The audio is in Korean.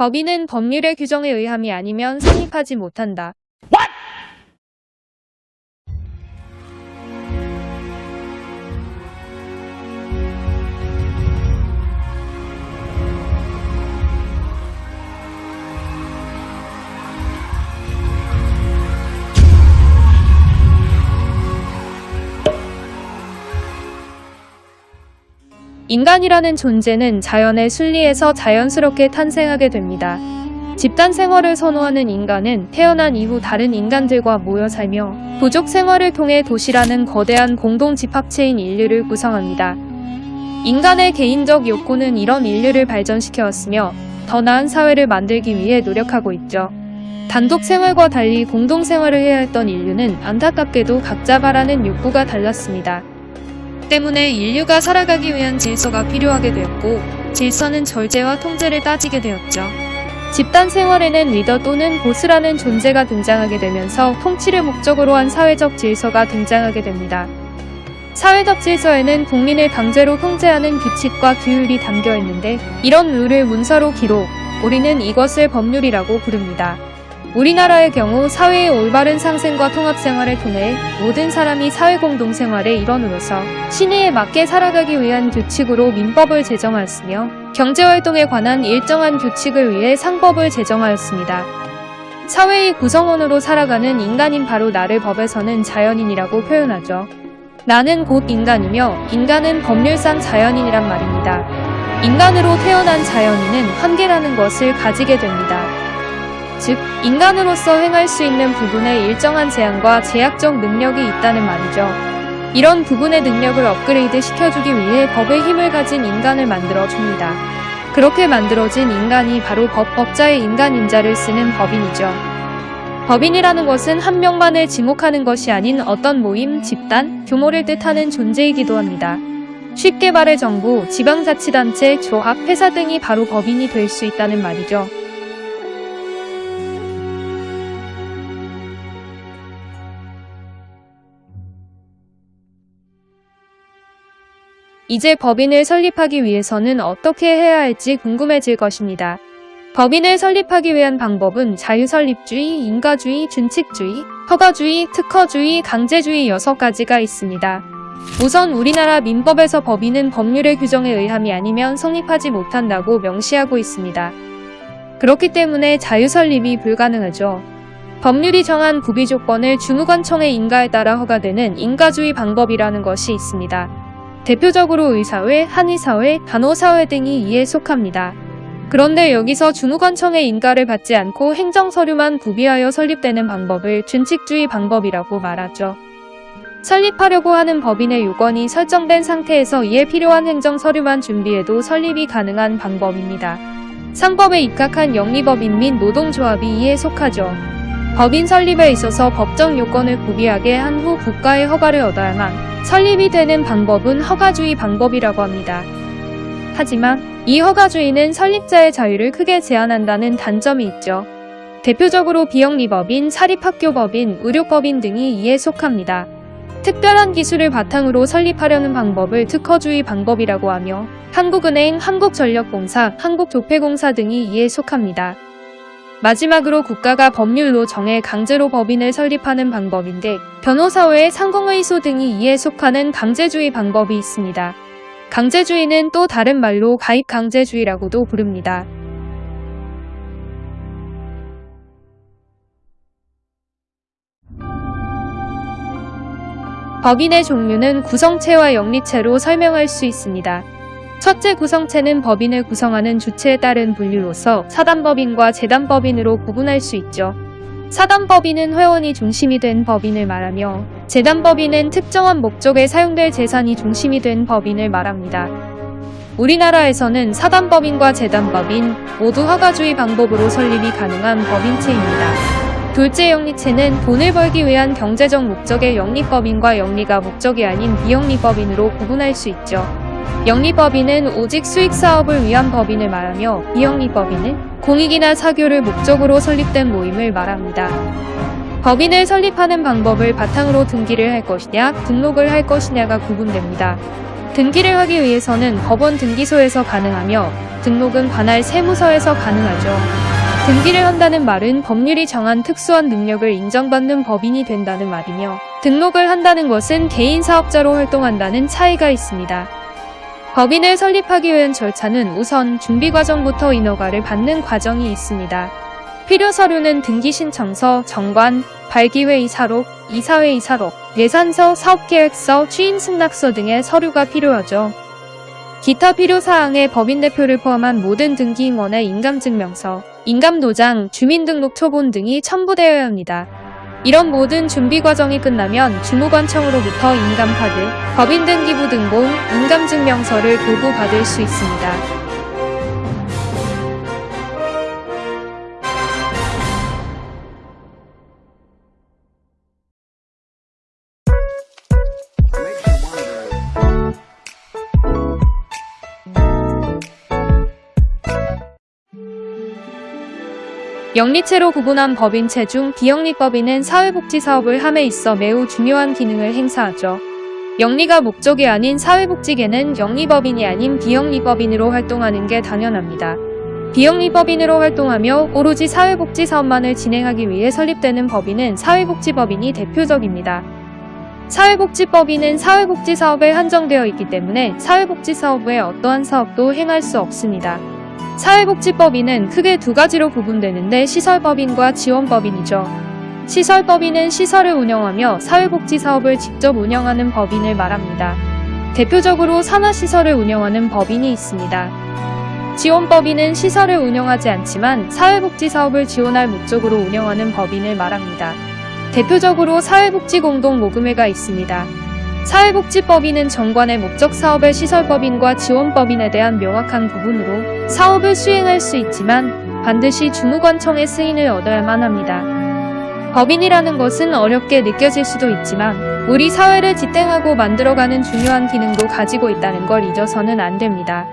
법인은 법률의 규정에 의함이 아니면 성립하지 못한다. 인간이라는 존재는 자연의 순리에서 자연스럽게 탄생하게 됩니다. 집단 생활을 선호하는 인간은 태어난 이후 다른 인간들과 모여 살며 부족 생활을 통해 도시라는 거대한 공동 집합체인 인류를 구성합니다. 인간의 개인적 욕구는 이런 인류를 발전시켜왔으며 더 나은 사회를 만들기 위해 노력하고 있죠. 단독 생활과 달리 공동 생활을 해야 했던 인류는 안타깝게도 각자 바라는 욕구가 달랐습니다. 때문에 인류가 살아가기 위한 질서가 필요하게 되었고 질서는 절제와 통제를 따지게 되었죠. 집단 생활에는 리더 또는 보스라는 존재가 등장하게 되면서 통치를 목적으로 한 사회적 질서가 등장하게 됩니다. 사회적 질서에는 국민을 강제로 통제하는 규칙과 규율이 담겨 있는데 이런 룰을 문서로 기록, 우리는 이것을 법률이라고 부릅니다. 우리나라의 경우 사회의 올바른 상생과 통합 생활을 통해 모든 사람이 사회 공동 생활의 일원으로서 신의에 맞게 살아가기 위한 규칙으로 민법을 제정하였으며 경제활동에 관한 일정한 규칙을 위해 상법을 제정하였습니다. 사회의 구성원으로 살아가는 인간인 바로 나를 법에서는 자연인이라고 표현하죠. 나는 곧 인간이며 인간은 법률상 자연인이란 말입니다. 인간으로 태어난 자연인은 한계라는 것을 가지게 됩니다. 즉, 인간으로서 행할 수 있는 부분에 일정한 제한과 제약적 능력이 있다는 말이죠. 이런 부분의 능력을 업그레이드 시켜주기 위해 법의 힘을 가진 인간을 만들어 줍니다. 그렇게 만들어진 인간이 바로 법, 법자의 인간 인자를 쓰는 법인이죠. 법인이라는 것은 한 명만을 지목하는 것이 아닌 어떤 모임, 집단, 규모를 뜻하는 존재이기도 합니다. 쉽게 말해 정부, 지방자치단체, 조합, 회사 등이 바로 법인이 될 수 있다는 말이죠. 이제 법인을 설립하기 위해서는 어떻게 해야 할지 궁금해질 것입니다. 법인을 설립하기 위한 방법은 자유설립주의, 인가주의, 준칙주의, 허가주의, 특허주의, 강제주의 6가지가 있습니다. 우선 우리나라 민법에서 법인은 법률의 규정에 의함이 아니면 성립하지 못한다고 명시하고 있습니다. 그렇기 때문에 자유설립이 불가능하죠. 법률이 정한 구비 조건을 주무관청의 인가에 따라 허가되는 인가주의 방법이라는 것이 있습니다. 대표적으로 의사회, 한의사회, 간호사회 등이 이에 속합니다. 그런데 여기서 주무관청의 인가를 받지 않고 행정서류만 구비하여 설립되는 방법을 준칙주의 방법이라고 말하죠. 설립하려고 하는 법인의 요건이 설정된 상태에서 이에 필요한 행정서류만 준비해도 설립이 가능한 방법입니다. 상법에 입각한 영리법인 및 노동조합이 이에 속하죠. 법인 설립에 있어서 법정 요건을 구비하게 한 후 국가의 허가를 얻어야만 설립이 되는 방법은 허가주의 방법이라고 합니다. 하지만 이 허가주의는 설립자의 자유를 크게 제한한다는 단점이 있죠. 대표적으로 비영리법인, 사립학교법인, 의료법인 등이 이에 속합니다. 특별한 기술을 바탕으로 설립하려는 방법을 특허주의 방법이라고 하며 한국은행, 한국전력공사, 한국조폐공사 등이 이에 속합니다. 마지막으로 국가가 법률로 정해 강제로 법인을 설립하는 방법인데 변호사 외에 상공의소 등이 이에 속하는 강제주의 방법이 있습니다. 강제주의는 또 다른 말로 가입강제주의라고도 부릅니다. 법인의 종류는 구성체와 영리체로 설명할 수 있습니다. 첫째 구성체는 법인을 구성하는 주체에 따른 분류로서 사단법인과 재단법인으로 구분할 수 있죠. 사단법인은 회원이 중심이 된 법인을 말하며 재단법인은 특정한 목적에 사용될 재산이 중심이 된 법인을 말합니다. 우리나라에서는 사단법인과 재단법인 모두 허가주의 방법으로 설립이 가능한 법인체입니다. 둘째 영리체는 돈을 벌기 위한 경제적 목적의 영리법인과 영리가 목적이 아닌 비영리법인으로 구분할 수 있죠. 영리법인은 오직 수익사업을 위한 법인을 말하며 비영리법인은 공익이나 사교를 목적으로 설립된 모임을 말합니다. 법인을 설립하는 방법을 바탕으로 등기를 할 것이냐 등록을 할 것이냐가 구분됩니다. 등기를 하기 위해서는 법원 등기소에서 가능하며 등록은 관할 세무서에서 가능하죠. 등기를 한다는 말은 법률이 정한 특수한 능력을 인정받는 법인이 된다는 말이며 등록을 한다는 것은 개인 사업자로 활동한다는 차이가 있습니다. 법인을 설립하기 위한 절차는 우선 준비 과정부터 인허가를 받는 과정이 있습니다. 필요 서류는 등기 신청서, 정관, 발기회 이사록, 이사회 이사록, 예산서, 사업계획서, 취임 승낙서 등의 서류가 필요하죠. 기타 필요사항에 법인 대표를 포함한 모든 등기인원의 인감증명서, 인감도장, 주민등록 초본 등이 첨부되어야 합니다. 이런 모든 준비 과정이 끝나면 주무관청으로부터 인감카드, 법인 등기부 등본, 인감증명서를 도구받을 수 있습니다. 영리체로 구분한 법인체 중 비영리법인은 사회복지사업을 함에 있어 매우 중요한 기능을 행사하죠. 영리가 목적이 아닌 사회복지계는 영리법인이 아닌 비영리법인으로 활동하는 게 당연합니다. 비영리법인으로 활동하며 오로지 사회복지사업만을 진행하기 위해 설립되는 법인은 사회복지법인이 대표적입니다. 사회복지법인은 사회복지사업에 한정되어 있기 때문에 사회복지사업 외 어떠한 사업도 행할 수 없습니다. 사회복지법인은 크게 두 가지로 구분되는데 시설법인과 지원법인이죠. 시설법인은 시설을 운영하며 사회복지사업을 직접 운영하는 법인을 말합니다. 대표적으로 산하시설을 운영하는 법인이 있습니다. 지원법인은 시설을 운영하지 않지만 사회복지사업을 지원할 목적으로 운영하는 법인을 말합니다. 대표적으로 사회복지공동모금회가 있습니다. 사회복지법인은 정관의 목적 사업의 시설법인과 지원법인에 대한 명확한 구분으로 사업을 수행할 수 있지만 반드시 주무관청의 승인을 얻어야만 합니다. 법인이라는 것은 어렵게 느껴질 수도 있지만 우리 사회를 지탱하고 만들어가는 중요한 기능도 가지고 있다는 걸 잊어서는 안 됩니다.